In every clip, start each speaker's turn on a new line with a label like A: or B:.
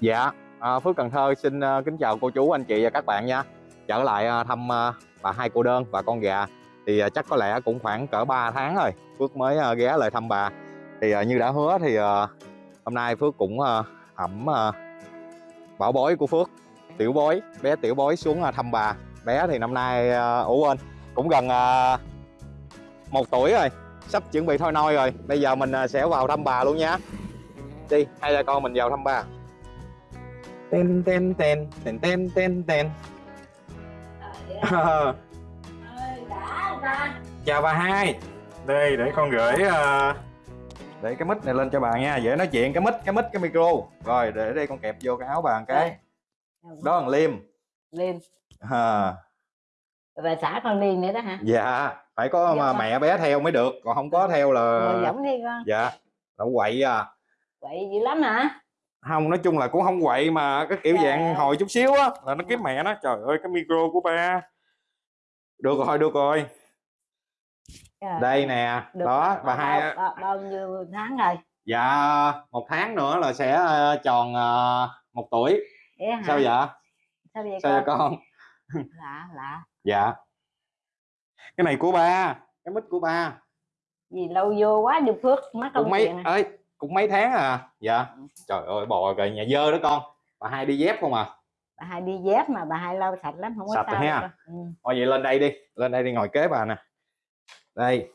A: Dạ, à, Phước Cần Thơ xin à, kính chào cô chú, anh chị và các bạn nha. Trở lại à, thăm à, bà hai cô đơn và con gà thì à, chắc có lẽ cũng khoảng cỡ 3 tháng rồi Phước mới à, ghé lại thăm bà. Thì à, như đã hứa thì à, hôm nay Phước cũng à, ẩm à, bảo bối của Phước, tiểu bối, bé tiểu bối xuống à, thăm bà. Bé thì năm nay à, ủ quên cũng gần à, một tuổi rồi, sắp chuẩn bị thôi nôi rồi. Bây giờ mình à, sẽ vào thăm bà luôn nha. Đi, hay là con mình vào thăm bà tên tên tên tên tên tên tên chào bà hai. Đây để con gửi uh, để cái mic này lên cho bà nha. Dễ nói chuyện cái mic cái mic cái micro. Rồi để đây con kẹp vô cái áo bà một cái. Đó là liêm.
B: Liên
A: à,
B: Và xã con Liên nữa đó hả?
A: dạ phải có
B: Dạ.
A: mà mẹ bé theo mới được. Còn không có theo là
B: giống đi con.
A: Dạ là quậy à.
B: Vậy dữ lắm hả?
A: Không nói chung là cũng không quậy mà cái kiểu
B: Dạ.
A: dạng hồi chút xíu á là nó kiếm mẹ nó trời ơi cái micro của ba. Được rồi được rồi.
B: Trời,
A: đây nè
B: được
A: đó bà hai
B: bao, bao, nhiêu tháng rồi?
A: dạ một tháng nữa là sẽ ờ, tròn ờ, một tuổi. Sao vậy?
B: Sao vậy
A: sao
B: con?
A: con?
B: Lạ lạ.
A: Dạ. Cái này của ba cái mic của ba.
B: Gì lâu vô quá được Phước Mất
A: cũng
B: công
A: mấy
B: à.
A: ơi cũng mấy tháng à? Dạ. Trời ơi bò rồi nhà dơ đó con. Bà hai đi dép không à?
B: Bà hai đi dép mà bà hai lau sạch lắm Không có
A: Sạch
B: sao
A: ha.
B: ừ.
A: thôi vậy lên đây đi. Lên đây đi ngồi kế bà nè. Đây.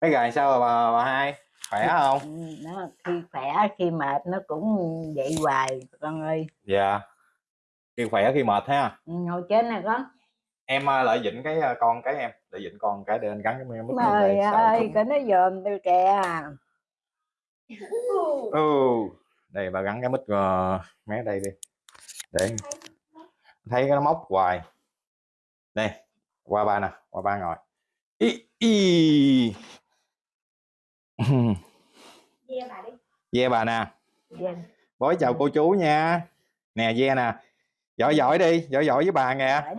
A: Cái gà sao bà, bà hai? Khỏe không?
B: ừ. Nó khi khỏe khi mệt nó cũng vậy hoài con ơi.
A: Dạ. Khi khỏe khi mệt ha.
B: Ừ, Ngồi trên nè con
A: em ờ, lợi dịnh cái con cái em lợi dịnh con cái để anh gắn cái mic lên
B: Trời ơi Cái nó dòm tôi kìa.
A: Ừ đây bà gắn cái mic uh, mé đây đi. Để thấy cái nó móc hoài. Đây qua ba nè qua ba ngồi. Y y ve bà nè.
B: Dạ.
A: bói chào cô chú nha. Nè ve nè. Giỏi giỏi đi giỏi giỏi với bà nè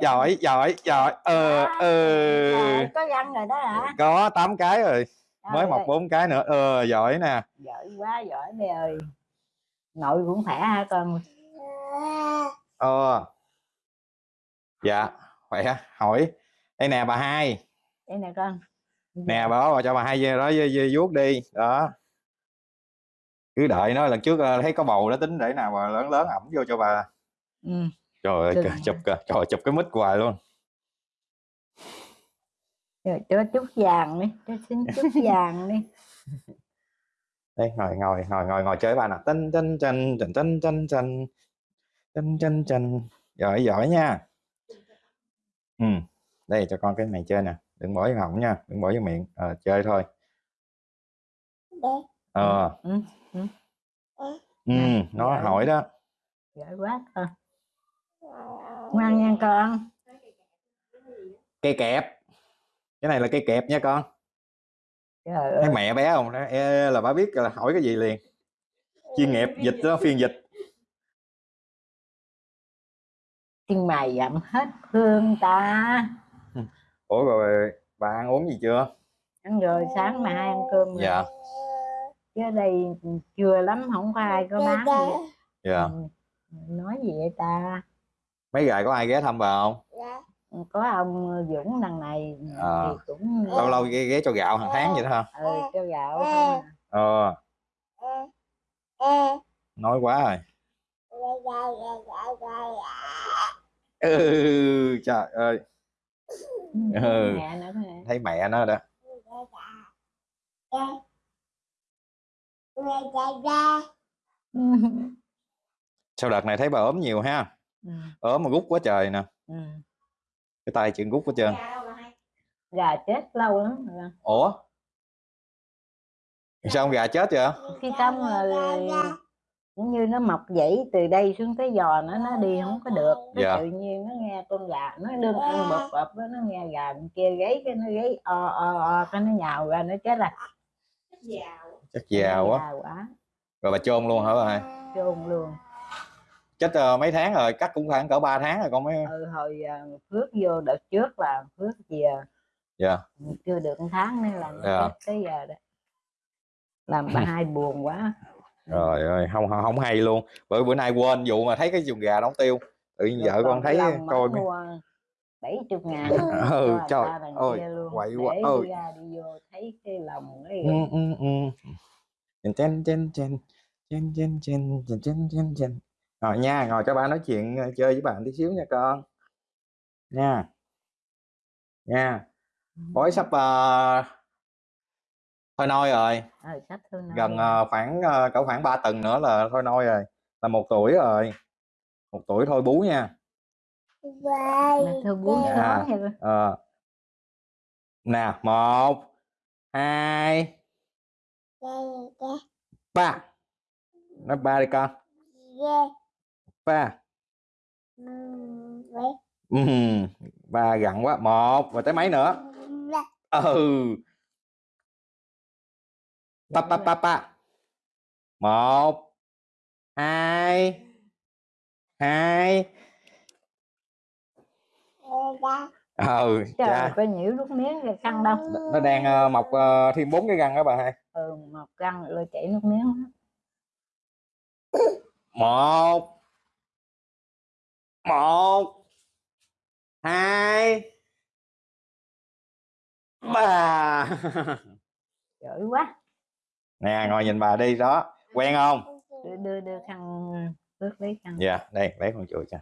B: Giỏi con
A: giỏi giỏi. Ờ ờ.
B: Trời, có răng rồi đó hả?
A: Có 8 cái rồi. Mới
B: Trời
A: mọc
B: ơi,
A: bốn cái nữa. Ờ giỏi nè.
B: Giỏi quá giỏi mẹ ơi. Nội cũng khỏe hả con?
A: Ờ. Dạ khỏe. Hỏi. Đây nè bà hai.
B: Đây nè con.
A: Nè bà bà cho bà hai đó vuốt đi. Đó. Cứ đợi nó lần trước ờ, thấy có bầu đó tính để nào mà lớn lớn ẩm vô cho bà.
B: Ừ.
A: Trời ơi, chụp kìa, trời chụp cái mít hoài luôn.
B: Rồi cho chút vàng đi, cho xin chút vàng đi.
A: Đây, ngồi ngồi ngồi ngồi ngồi chơi bà nè Tân tân chân chân tân chân chân chân chân chân. Giỏi giỏi nha. Ừ. Đây cho con cái này chơi nè, đừng bỏ vô họng nha, đừng bỏ vô miệng, à, chơi thôi. Ờ.
B: Ừ.
A: Ừ. Ừ.
B: Ừ.
A: nó hỏi đó.
B: Giỏi quá. À ngoan nha con.
A: Cây kẹp. Cái này là cây kẹp nha con. Thấy mẹ bé không? "Ê, là bà biết là hỏi cái gì liền. Chuyên nghiệp dịch đó phiên dịch.
B: Chân mày dặm hết hương ta.
A: Ủa rồi bà ăn uống gì chưa?
B: Ăn rồi sáng mà hai ăn cơm rồi.
A: dạ
B: chứ đây chưa lắm không có ai có bán gì.
A: dạ.
B: Ừ. nói gì vậy ta
A: mấy gài có ai ghé thăm bà không?
B: Có ông Dũng đằng này
A: Ờ.
B: thì cũng
A: lâu lâu ghé, ghé cho gạo hàng tháng vậy đó hả?
B: Ừ, cho gạo không à.
A: ờ. Nói quá rồi. Ừ trời ơi. Ừ.
B: mẹ
A: thấy mẹ nó đó. Sau đợt này thấy bà ốm nhiều ha
B: Ừ,
A: ốm mà gút quá trời nè.
B: Ừ.
A: cái tay chuyện gút hết trơn
B: gà chết lâu lắm rồi.
A: ủa? Sao? Con gà chết vậy?
B: Khi xong rồi cũng như nó mọc dãy từ đây xuống tới giò nó nó đi không có được. Cái
A: Dạ.
B: tự nhiên nó nghe con gà nó đương ăn bập bập nó nghe gà bên kia gáy cái nó gáy o o o cái nó nhào ra nó chết là
A: chắc già quá.
B: Quá.
A: Rồi bà chôn luôn hả bà
B: chôn luôn
A: chết ờ, mấy tháng rồi cắt cũng khoảng cỡ 3 tháng rồi con mới
B: ừ, hồi à, phước vô đợt trước là phước về
A: dạ.
B: Chưa được một tháng nên là nó
A: Dạ.
B: tới giờ đó. Làm bà hai buồn quá.
A: Rồi ơi không không không hay luôn. Bởi bữa nay quên vụ mà thấy cái chuồng gà đóng tiêu. Tự nhiên vợ con thấy coi
B: bảy chục ngàn.
A: Ừ trời ơi quậy quá. Ơi
B: đi ra đi vô thấy cái lòng cái
A: ừ, ừ, ừ. chen chen chen chen chen chen chen chen ngồi nha ngồi cho ba nói chuyện ờ, chơi với bạn tí xíu nha con. Nha. Nha. Bói sắp uh, thôi nôi rồi.
B: Ờ, sắp thương nó
A: gần ờ, khoảng ờ, cỡ khoảng 3 tuần nữa là thôi nôi rồi là một tuổi rồi. Một tuổi thôi bú nha.
B: Nó hay là-
A: Ờ. nè một hai ba. Nói ba đi con ba. Ừm, ba gặn quá một và tới mấy nữa? Ừ. Pa pa pa pa một hai hai. Ừ
B: trời
A: cha
B: có nhiễu nước miếng cái căng đâu.
A: Nó- đang ờ, mọc ờ, thêm bốn cái răng đó bà hai.
B: Ừ một căng rồi chảy nước miếng.
A: Một một hai ba.
B: Giỏi quá.
A: Nè ngồi nhìn bà đi đó. Quen không?
B: Đưa đưa, đưa khăn ướt lấy khăn.
A: Dạ đây lấy con chùi cho.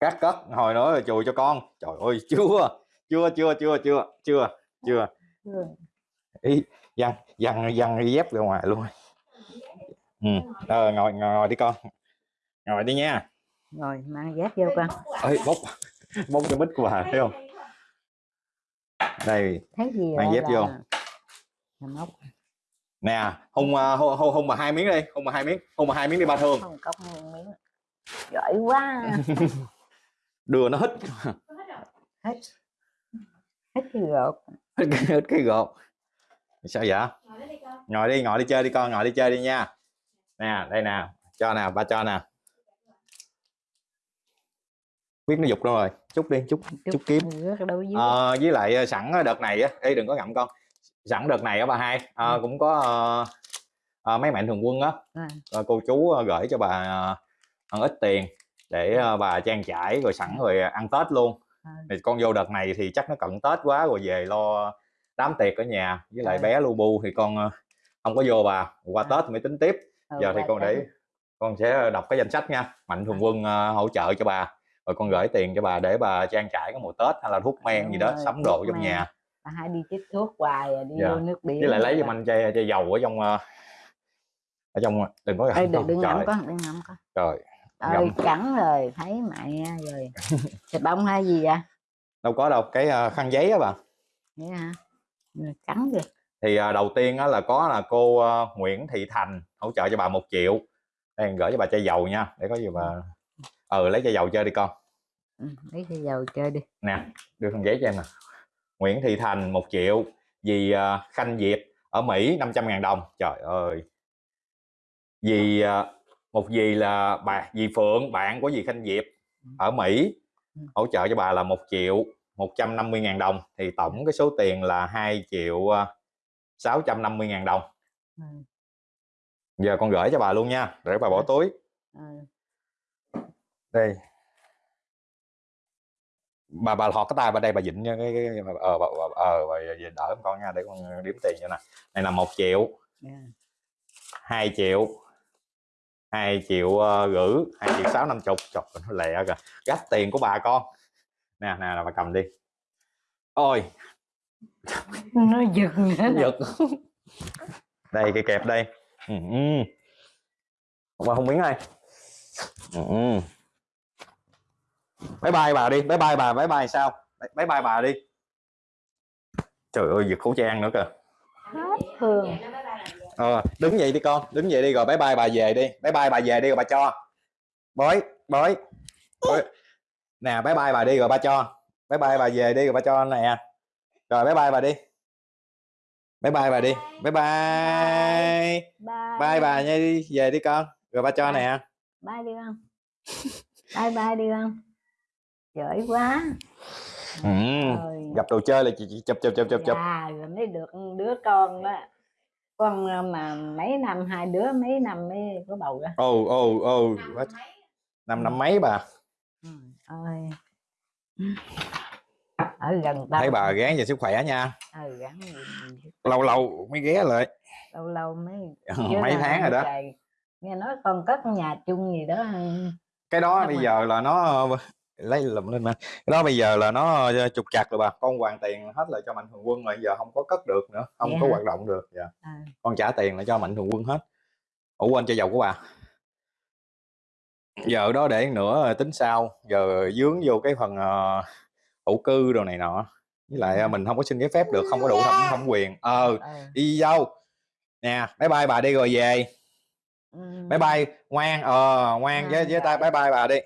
A: Cắt cất hồi nữa rồi chùi cho con. Trời ơi chưa chưa chưa chưa chưa chưa. Chưa. Ý dằn dằn dằn dép ra ngoài luôn. Ừ ờ, ngồi, ngồi ngồi đi con ngồi đi nha.
B: Rồi mang dép vô con
A: ơi bốc bốc cái bít của bà thấy không? Đây
B: thấy gì
A: Mang dép vô.
B: là- móc.
A: Nè hung à, hung hung, hung mà hai miếng đi hung mà hai miếng hung mà hai miếng đi ba thương
B: không cốc miếng. Giỏi quá.
A: Đưa nó hít.
B: Hết hết cái gột.
A: Hít cái, hít cái gột. Sao vậy? Ngồi đi ngồi đi chơi đi con ngồi đi chơi đi nha. Nè đây nè cho nè ba cho nè biết nó dục đâu rồi. Chút đi chút chút kiếm. Ờ, với lại ờ, sẵn đợt này á đừng có ngậm con. Sẵn đợt này á bà hai ờ,
B: Ừ.
A: cũng có ờ, ờ, mấy mạnh thường quân á.
B: À,
A: ờ, cô chú ờ, gửi cho bà ờ, ăn ít tiền để ờ, bà trang trải rồi sẵn rồi ăn tết luôn.
B: À,
A: thì con vô đợt này thì chắc nó cận tết quá rồi về lo đám tiệc ở nhà. Với lại
B: Rồi.
A: bé lu bu thì con ờ, không có vô bà. Qua
B: À.
A: tết mới tính tiếp.
B: Ừ,
A: giờ thì con để con sẽ đọc cái danh sách nha. Mạnh thường
B: À.
A: quân ờ, hỗ trợ cho bà rồi con gửi tiền cho bà để bà trang trải cái mùa tết hay là thuốc men gì
B: Đúng
A: đó
B: rồi,
A: sắm đồ trong
B: men.
A: nhà
B: bà hai đi chích thuốc hoài à, đi
A: Dạ.
B: vô nước biển
A: với lại lấy
B: rồi.
A: giùm anh chai, chai dầu ở trong ờ, ở trong đừng có
B: Ê, đừng, đừng ngậm con đừng ngậm con.
A: Trời
B: ơi cắn rồi thấy mẹ rồi. Thịt bông hay gì vậy?
A: Đâu có đâu cái ờ, khăn giấy á bà.
B: Vậy hả? Ừ, cắn kìa.
A: Thì ờ, đầu tiên là có là cô ờ, Nguyễn Thị Thành hỗ trợ cho bà một triệu. Đây gửi cho bà chai dầu nha để có gì bà ừ lấy chai dầu chơi đi con.
B: Ừ, lấy cái dầu chơi đi.
A: Nè đưa khăn giấy cho em nè. Nguyễn Thị Thành một triệu dì ờ, Khanh Diệp ở Mỹ 500 ngàn đồng. Trời ơi. Dì ờ, một dì là bà dì Phượng bạn của dì Khanh Diệp ở Mỹ
B: Ừ.
A: hỗ trợ cho bà là một triệu 150 ngàn đồng. Thì tổng cái số tiền là 2 triệu ờ, 650 ngàn đồng.
B: Ừ.
A: giờ con gửi cho bà luôn nha để bà bỏ
B: Ừ.
A: túi.
B: Ừ.
A: đây. Bà bà thọt cái tay bà đây bà dịnh nha cái cái cái- ờ bà, bà, ờ bà dịnh đỡ con nha để con đếm tiền cho nè. Này là một triệu. 2 triệu. 2 triệu uh, gửi. 2 triệu 6 năm chục. Ơi, nó lẹ kìa. Gấp tiền của bà con. Nè nè bà cầm đi. Ôi.
B: Nó giật nữa.
A: Giật. Đây cái kẹp đây. Ừ, ừ. bà không đây ừ, ừ. Bye bye bà đi bye bye bà bye bye sao? Bye bye bà đi. Trời ơi giật khẩu trang nữa kìa.
B: Hết thương
A: ờ, đứng dậy đi con đứng dậy đi rồi bye bye bà về đi. Bye bye bà về đi rồi bà cho. Bói bói bói. nè bye bye bà đi rồi ba cho. Bye bye bà về đi rồi ba cho nè. Rồi bye bye bà đi. Bye bye bà đi. Bye bye
B: bye.
A: Bye bà nha đi về đi con. Rồi ba cho nè.
B: Bye đi con. Bye bye đi con giỏi quá.
A: Ừ.
B: Rồi.
A: gặp đồ chơi là chị chị chụp chụp chụp chụp chụp.
B: Dạ, rồi mới được đứa con đó. Con ờ, mà mấy năm hai đứa mấy năm mới có bầu ra.
A: Ồ ồ ồ.
C: Năm
A: năm mấy bà?
B: Ừ. ơi. Ở gần tao
A: thấy bà gán về sức khỏe nha.
B: Ừ gì-
A: lâu lâu mới ghé lại.
B: Lâu lâu mới
A: mấy tháng rồi đó.
B: trời, nghe nói con cất nhà chung gì đó.
A: Cái đó bây
B: rồi.
A: giờ là nó lấy lụm lên mà. Cái đó bây giờ là nó ờ, trục chặt rồi bà. Con hoàn tiền hết lại cho mạnh thường quân rồi giờ không có cất được nữa không
B: Vậy
A: có hoạt động được. Dạ.
B: à,
A: con trả tiền lại cho mạnh thường quân hết. Ủa quên cho dầu của bà. Giờ đó để nữa tính sau. Giờ dướng vô cái phần uh, cư đồ này nọ. Với lại ờ, mình không có xin giấy phép được không có đủ thẩm thẩm quyền. Ờ
B: ờ,
A: đi đâu? Nè bye bye bà đi rồi về.
B: Ừ,
A: bye bye ngoan ờ ngoan với
B: À,
A: với tay
B: rồi.
A: bye bye bà đi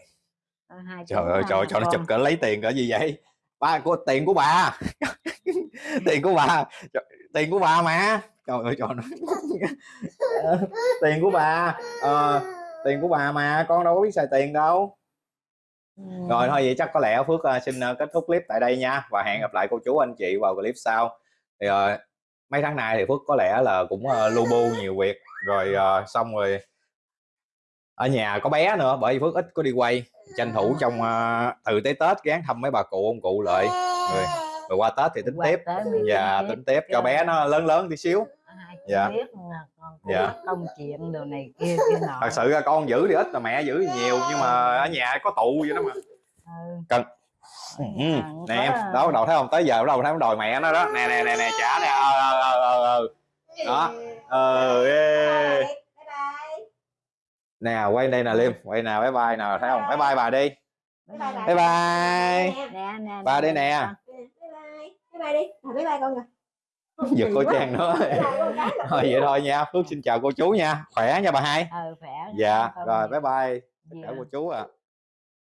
B: ờ, hai
A: trời ơi trời cho nó chụp cỡ lấy tiền cỡ gì vậy? Ba của tiền của bà. Tiền của bà. Trời, tiền của bà mà. Trời ơi trời nó tiền của bà. Ờ, tiền của bà mà con đâu có biết xài tiền đâu.
B: Ừ.
A: rồi thôi vậy chắc có lẽ phước ờ, xin ờ, kết thúc clip tại đây nha và hẹn gặp lại cô chú anh chị vào clip sau. Thì ờ, mấy tháng nay thì phước có lẽ là cũng uh, lu bu nhiều việc. Rồi ờ, xong rồi ở nhà có bé nữa bởi vì phước ít có đi quay. Tranh thủ trong ờ, từ tới tết gán thăm mấy bà cụ ông cụ lại. Rồi, rồi qua tết thì tính
B: Qua
A: tiếp.
B: Mới
A: dạ
B: tính
A: tiếp cho bé nó lớn lớn tí xíu. Dạ. Dạ.
B: công chuyện đồ này kia kia nọ.
A: Thật sự con giữ thì ít mà mẹ giữ thì nhiều nhưng mà ở nhà có tụ vậy đó mà.
B: Ừ.
A: Ừ,
B: À,
A: nè em đó bắt đầu thấy không? Tới giờ bắt đầu thấy đòi mẹ nó đó. Nè nè nè nè trả nè. Ờ ờ ờ ờ. Đó. Ờ ê. Nè quay đây nè liêm quay nè bye bye nè thấy không bye bye bà đi
C: Bye bye bà.
A: bye bye
C: Nè.
B: nè nè
A: Ba đây nè.
C: Bye bye. Bye bye đi. À, bye bye con rồi.
A: giật cô trang nữa thôi vậy thôi nha phước xin chào cô chú nha khỏe nha bà hai
B: ờ khỏe
A: dạ rồi bye bye chào
B: à.
A: cô chú ạ